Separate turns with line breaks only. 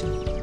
connection.